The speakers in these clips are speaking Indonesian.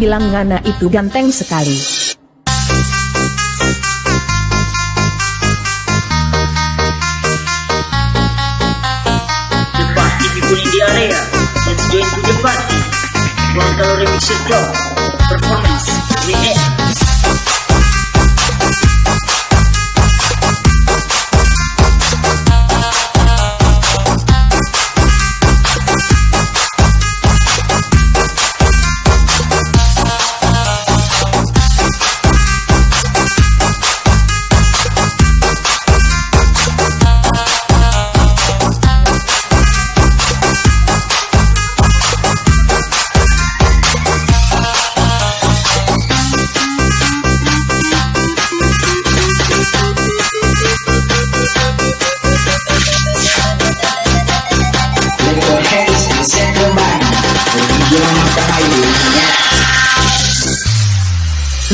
bilang Ngana itu ganteng sekali. Party people in the area. Let's join to the party. Local remix club.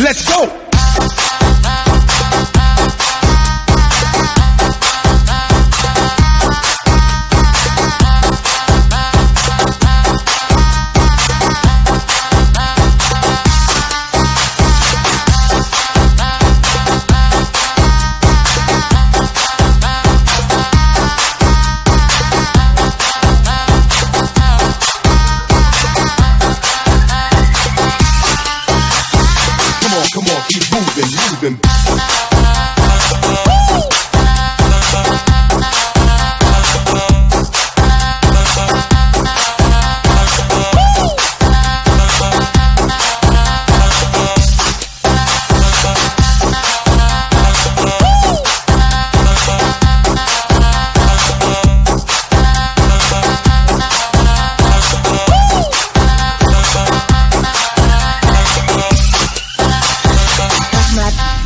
Let's go!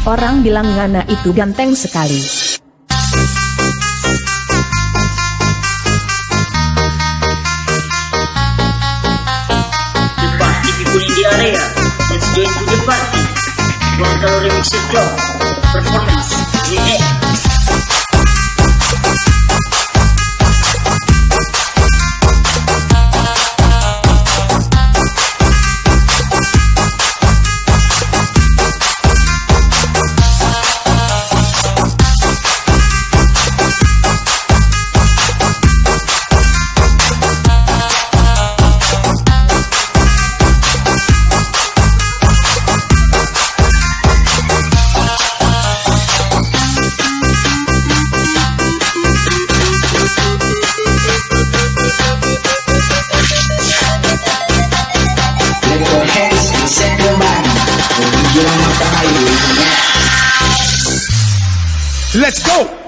Orang bilang Ngana itu ganteng sekali. The party people in area. Let's join to the party. Local remix club. Let's go!